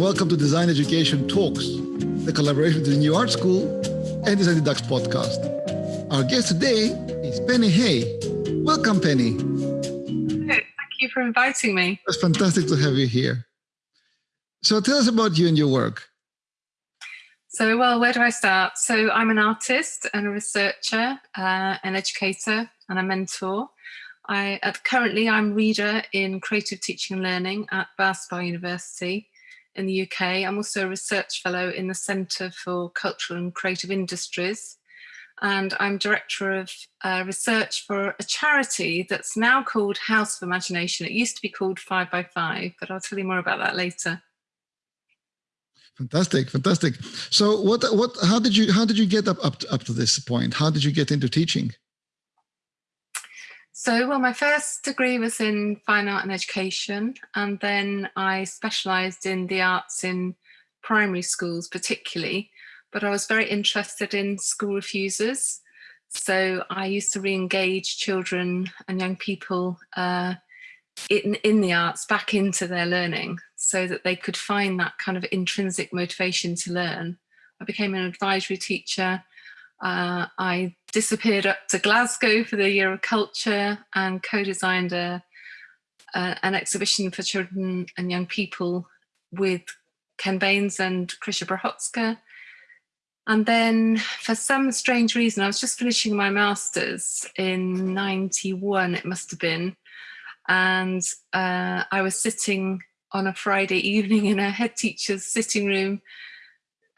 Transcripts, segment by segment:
and welcome to Design Education Talks, the collaboration between New Art School and Design Deducts podcast. Our guest today is Penny Hay. Welcome, Penny. Thank you for inviting me. It's fantastic to have you here. So tell us about you and your work. So, well, where do I start? So I'm an artist and a researcher, uh, an educator and a mentor. I at, currently I'm reader in creative teaching and learning at Bath Spa University in the UK. I'm also a research fellow in the Centre for Cultural and Creative Industries. And I'm director of uh, research for a charity that's now called House of Imagination. It used to be called Five by Five, but I'll tell you more about that later. Fantastic, fantastic. So, what, what, how did you, how did you get up, up, to, up to this point? How did you get into teaching? So, well, my first degree was in fine art and education, and then I specialised in the arts in primary schools, particularly. But I was very interested in school refusers. So I used to re-engage children and young people uh, in, in the arts back into their learning so that they could find that kind of intrinsic motivation to learn. I became an advisory teacher uh, I disappeared up to Glasgow for the Year of Culture and co-designed a, an exhibition for children and young people with Ken Baines and Krisha Brahotska. And then for some strange reason, I was just finishing my master's in 91, it must have been. And uh, I was sitting on a Friday evening in a head teacher's sitting room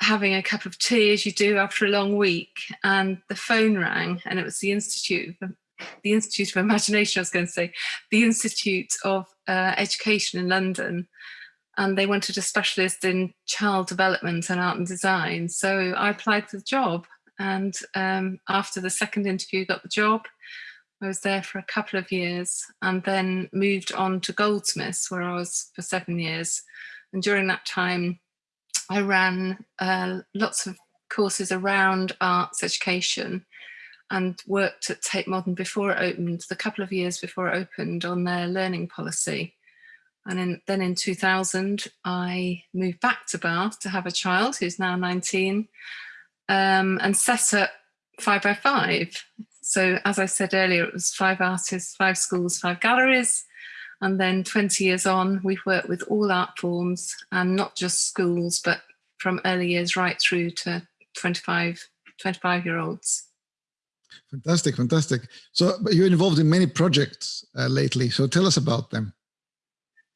having a cup of tea as you do after a long week and the phone rang and it was the Institute of, the Institute of Imagination, I was going to say, the Institute of uh, Education in London and they wanted a specialist in child development and art and design. So I applied for the job and um, after the second interview got the job. I was there for a couple of years and then moved on to Goldsmiths where I was for seven years. And during that time, I ran uh, lots of courses around arts education and worked at Tate Modern before it opened, the couple of years before it opened on their learning policy. And in, then in 2000, I moved back to Bath to have a child who's now 19 um, and set up five by five. So as I said earlier, it was five artists, five schools, five galleries, and then 20 years on, we've worked with all art forms and not just schools, but from early years right through to 25, 25 year olds. Fantastic, fantastic. So you're involved in many projects uh, lately. So tell us about them.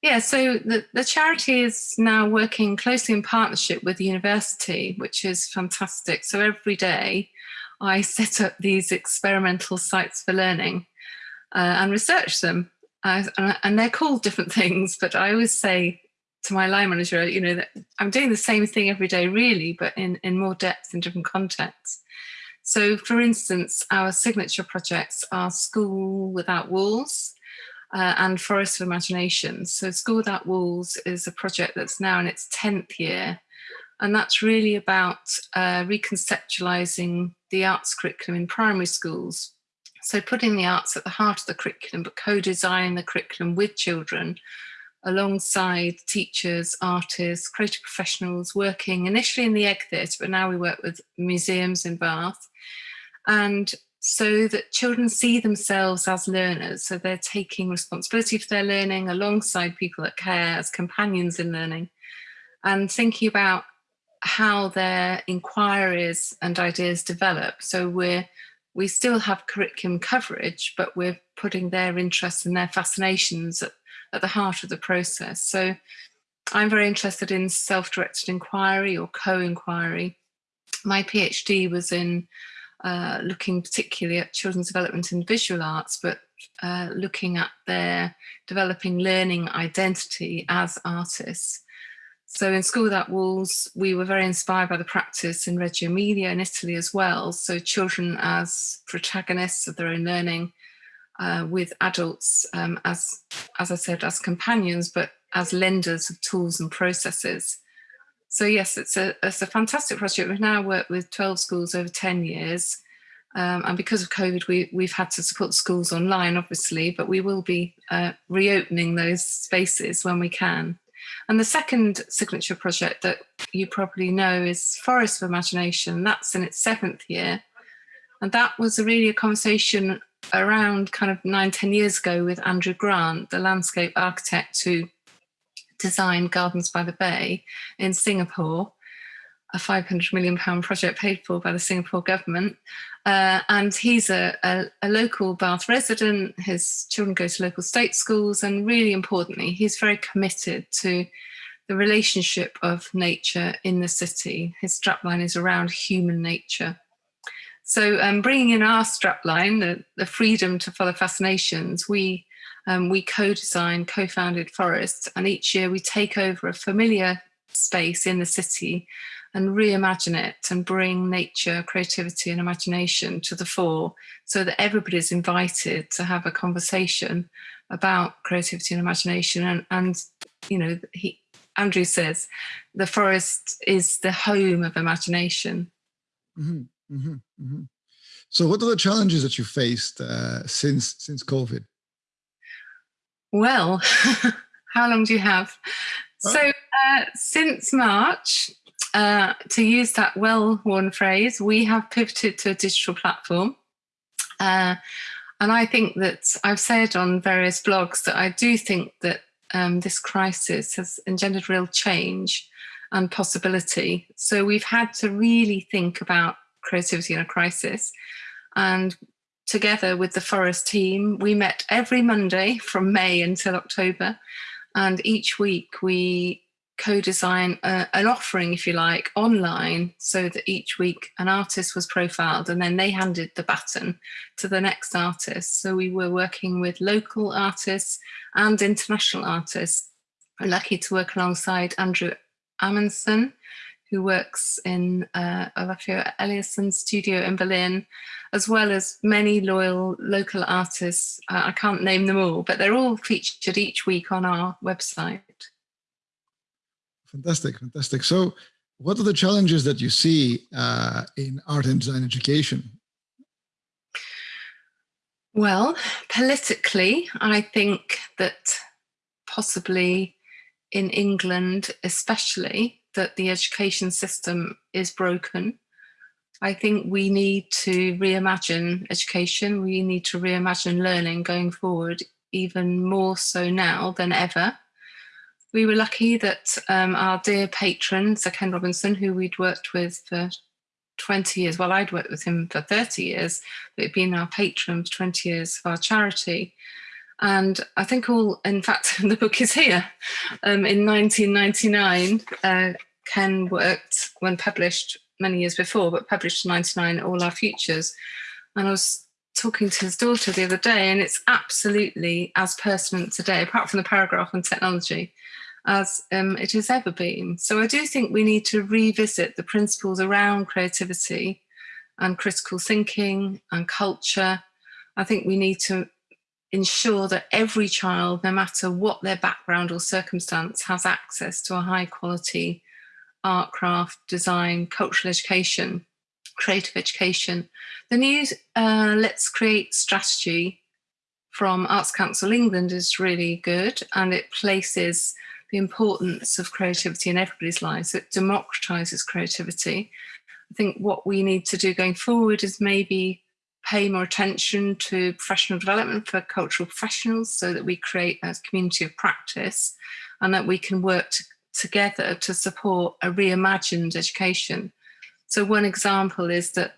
Yeah, so the, the charity is now working closely in partnership with the university, which is fantastic. So every day I set up these experimental sites for learning uh, and research them uh, and they're called different things, but I always say to my line manager, you know, that I'm doing the same thing every day, really, but in, in more depth in different contexts. So, for instance, our signature projects are School Without Walls uh, and Forest of Imagination. So, School Without Walls is a project that's now in its 10th year. And that's really about uh, reconceptualizing the arts curriculum in primary schools so putting the arts at the heart of the curriculum, but co-designing the curriculum with children alongside teachers, artists, creative professionals working initially in the Egg Theatre, but now we work with museums in Bath. And so that children see themselves as learners. So they're taking responsibility for their learning alongside people that care as companions in learning and thinking about how their inquiries and ideas develop. So we're we still have curriculum coverage, but we're putting their interests and their fascinations at, at the heart of the process. So I'm very interested in self-directed inquiry or co-inquiry. My PhD was in uh, looking particularly at children's development in visual arts, but uh, looking at their developing learning identity as artists. So in School Without Walls, we were very inspired by the practice in Reggio Emilia in Italy as well. So children as protagonists of their own learning uh, with adults, um, as, as I said, as companions, but as lenders of tools and processes. So yes, it's a, it's a fantastic project. We've now worked with 12 schools over 10 years. Um, and because of COVID, we, we've had to support schools online, obviously, but we will be uh, reopening those spaces when we can. And the second signature project that you probably know is Forest of Imagination. That's in its seventh year. And that was really a conversation around kind of nine, ten years ago with Andrew Grant, the landscape architect who designed Gardens by the Bay in Singapore, a 500 million pound project paid for by the Singapore government. Uh, and he's a, a, a, local Bath resident. His children go to local state schools. And really importantly, he's very committed to the relationship of nature in the city. His strapline is around human nature. So um, bringing in our strapline, the, the freedom to follow fascinations, we um, we co-design, co-founded forests, and each year we take over a familiar space in the city and reimagine it and bring nature, creativity and imagination to the fore so that everybody's invited to have a conversation about creativity and imagination. And, and you know, he, Andrew says the forest is the home of imagination. Mm -hmm, mm -hmm, mm -hmm. So what are the challenges that you faced uh, since since COVID? Well, how long do you have? So uh, since March, uh, to use that well-worn phrase, we have pivoted to a digital platform. Uh, and I think that I've said on various blogs that I do think that um, this crisis has engendered real change and possibility. So we've had to really think about creativity in a crisis. And together with the Forest team, we met every Monday from May until October. And each week we co-design an offering, if you like, online so that each week an artist was profiled and then they handed the baton to the next artist. So we were working with local artists and international artists. I'm lucky to work alongside Andrew Amundsen, who works in uh, Olafur Eliasson's studio in Berlin, as well as many loyal local artists. Uh, I can't name them all, but they're all featured each week on our website. Fantastic, fantastic. So what are the challenges that you see uh, in art and design education? Well, politically, I think that possibly in England especially, that the education system is broken. I think we need to reimagine education. We need to reimagine learning going forward, even more so now than ever. We were lucky that um, our dear patron, Sir Ken Robinson, who we'd worked with for 20 years, well, I'd worked with him for 30 years, but he'd been our patron for 20 years of our charity. And I think all, in fact, the book is here. Um, in 1999, uh, Ken worked when published many years before, but published in 99 All Our Futures. And I was talking to his daughter the other day, and it's absolutely as pertinent today, apart from the paragraph on technology, as um, it has ever been. So I do think we need to revisit the principles around creativity and critical thinking and culture. I think we need to ensure that every child, no matter what their background or circumstance, has access to a high quality art, craft, design, cultural education, creative education. The new uh, Let's Create strategy from Arts Council England is really good and it places the importance of creativity in everybody's lives. It democratizes creativity. I think what we need to do going forward is maybe pay more attention to professional development for cultural professionals so that we create a community of practice and that we can work to together to support a reimagined education. So one example is that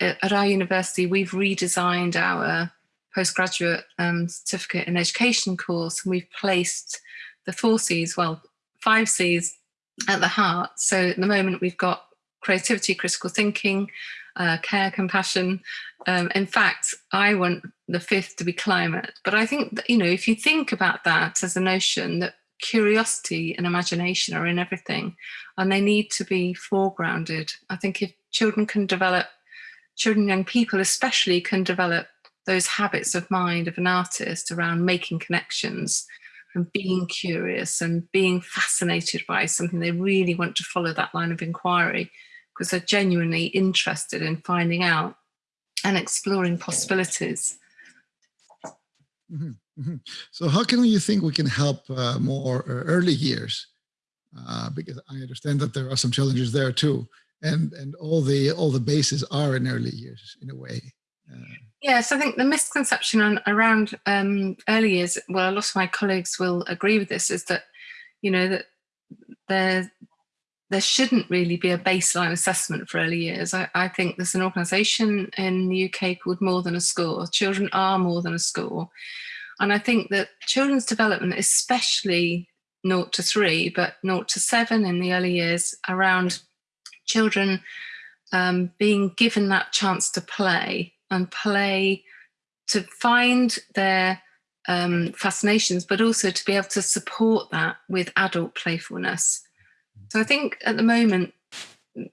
at our university, we've redesigned our postgraduate um, certificate in education course and we've placed the four C's, well, five C's at the heart. So at the moment we've got creativity, critical thinking, uh, care, compassion. Um, in fact, I want the fifth to be climate. But I think, that, you know, if you think about that as a notion that curiosity and imagination are in everything and they need to be foregrounded. I think if children can develop, children, young people especially can develop those habits of mind of an artist around making connections and being curious and being fascinated by something they really want to follow that line of inquiry because they're genuinely interested in finding out and exploring possibilities. Mm -hmm. Mm -hmm. So how can you think we can help uh, more uh, early years? Uh, because I understand that there are some challenges there too, and and all the all the bases are in early years in a way. Uh, yes, I think the misconception on, around um, early years, well, a lot of my colleagues will agree with this, is that you know that there there shouldn't really be a baseline assessment for early years. I, I, think there's an organisation in the UK called More Than a Score. Children are more than a score. And I think that children's development, especially 0 to 3, but 0 to 7 in the early years, around children um, being given that chance to play and play to find their um, fascinations, but also to be able to support that with adult playfulness. So I think at the moment,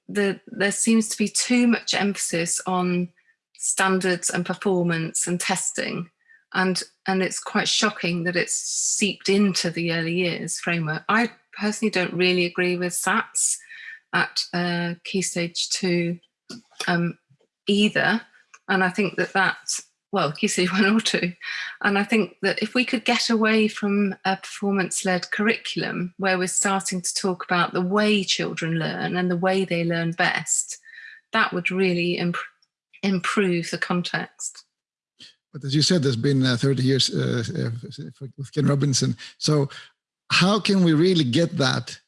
the, there seems to be too much emphasis on standards and performance and testing. And, and it's quite shocking that it's seeped into the early years framework. I personally don't really agree with SATs at uh, Key Stage 2 um, either. And I think that that well, Key Stage 1 or 2. And I think that if we could get away from a performance-led curriculum where we're starting to talk about the way children learn and the way they learn best, that would really imp improve the context. But as you said, there's been uh, 30 years uh, uh with Ken Robinson. So how can we really get that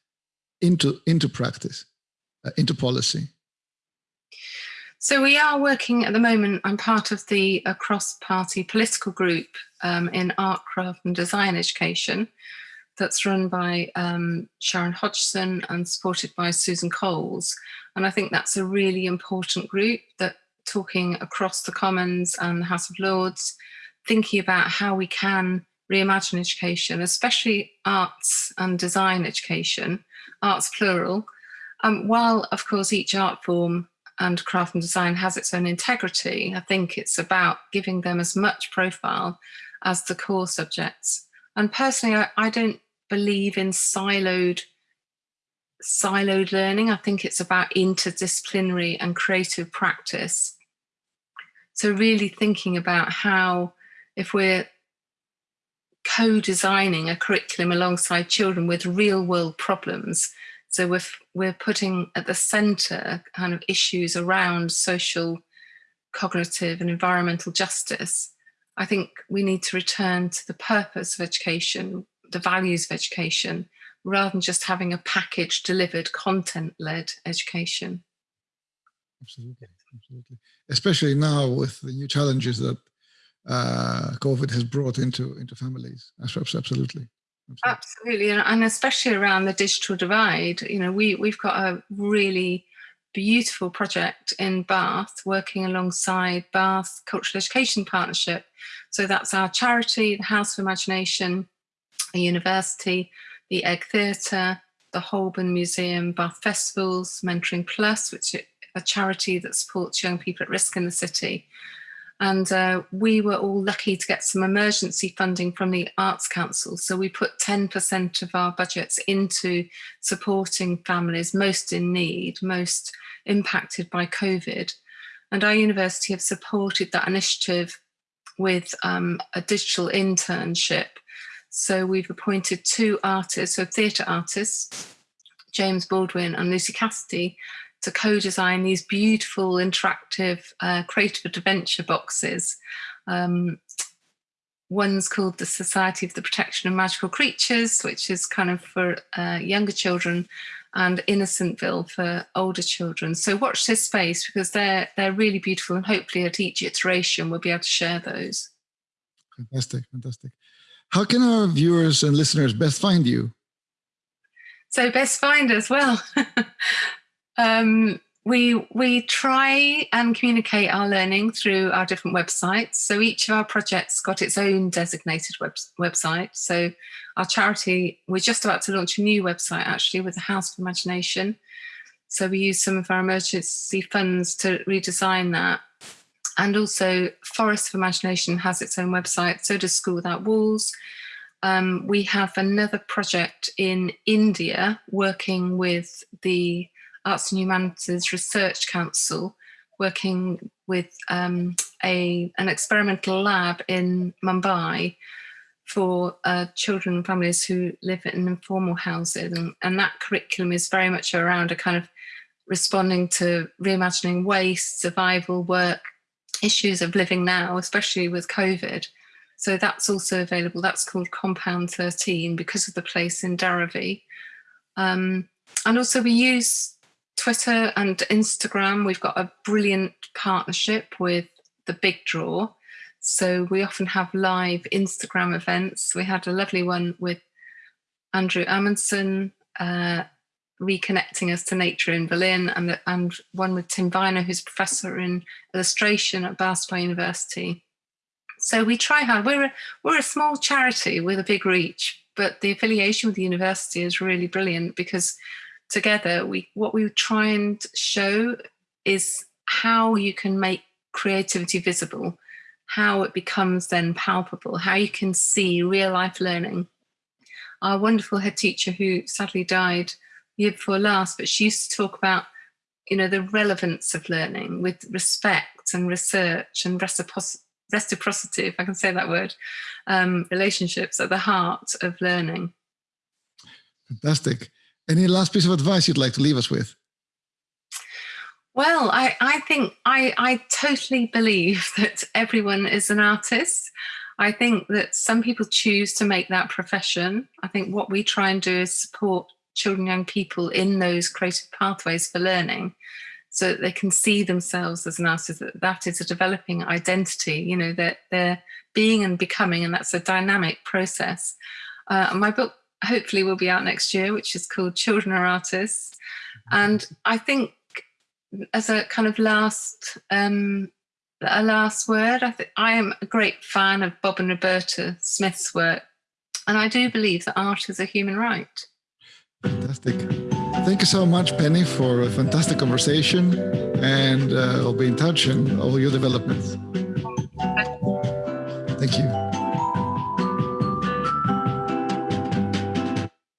into, into practice, into policy? So we are working at the moment, I'm part of the cross-party political group um, in art, craft and design education that's run by um, Sharon Hodgson and supported by Susan Coles. And I think that's a really important group that talking across the Commons and the House of Lords, thinking about how we can reimagine education, especially arts and design education, arts plural, um, while of course each art form and craft and design has its own integrity. I think it's about giving them as much profile as the core subjects. And personally, I, I don't believe in siloed siloed learning. I think it's about interdisciplinary and creative practice. So really thinking about how, if we're co-designing a curriculum alongside children with real world problems, so we're, we're putting at the center kind of issues around social, cognitive and environmental justice. I think we need to return to the purpose of education, the values of education, rather than just having a package delivered content-led education. Absolutely, absolutely. Especially now with the new challenges that uh, COVID has brought into into families. Absolutely. Absolutely, and especially around the digital divide. You know, we we've got a really beautiful project in Bath, working alongside Bath Cultural Education Partnership. So that's our charity, the House of Imagination, a university, the Egg Theatre, the Holburne Museum, Bath Festivals, Mentoring Plus, which a charity that supports young people at risk in the city, and uh, we were all lucky to get some emergency funding from the Arts Council. So we put 10% of our budgets into supporting families most in need, most impacted by COVID. And our university have supported that initiative with um, a digital internship. So we've appointed two artists, so theatre artists, James Baldwin and Lucy Cassidy, to co-design these beautiful interactive uh, creative adventure boxes. Um, one's called the Society of the Protection of Magical Creatures, which is kind of for uh, younger children and Innocentville for older children. So watch this space because they're, they're really beautiful and hopefully at each iteration we'll be able to share those. Fantastic, fantastic. How can our viewers and listeners best find you? So best find as well. Um, we we try and communicate our learning through our different websites. So each of our projects got its own designated web, website. So our charity, we're just about to launch a new website actually with the House of Imagination. So we use some of our emergency funds to redesign that. And also Forest of Imagination has its own website, so does School Without Walls. Um, we have another project in India working with the Arts and Humanities Research Council, working with um, a, an experimental lab in Mumbai for uh, children and families who live in informal housing. And, and that curriculum is very much around a kind of responding to reimagining waste, survival, work, issues of living now, especially with COVID. So that's also available. That's called Compound 13 because of the place in Dharavi. Um, and also we use Twitter and Instagram. We've got a brilliant partnership with the Big Draw. So we often have live Instagram events. We had a lovely one with Andrew Amundsen, uh, reconnecting us to nature in Berlin, and, and one with Tim Vyner, who's professor in illustration at Boston University. So we try hard. We're a, we're a small charity with a big reach, but the affiliation with the university is really brilliant because together we what we try and show is how you can make creativity visible, how it becomes then palpable, how you can see real life learning. Our wonderful head teacher who sadly died year before last, but she used to talk about, you know, the relevance of learning with respect and research and reciprocity reciprocity, if I can say that word, um, relationships at the heart of learning. Fantastic. Any last piece of advice you'd like to leave us with? Well, I, I think I, I totally believe that everyone is an artist. I think that some people choose to make that profession. I think what we try and do is support children, young people in those creative pathways for learning so that they can see themselves as an artist, that that is a developing identity, you know, that they're being and becoming, and that's a dynamic process. Uh, my book hopefully will be out next year, which is called Children Are Artists. And I think as a kind of last um, a last word, I think I am a great fan of Bob and Roberta Smith's work. And I do believe that art is a human right. Fantastic. Thank you so much, Penny, for a fantastic conversation. And uh, I'll be in touch and all your developments. Thank you.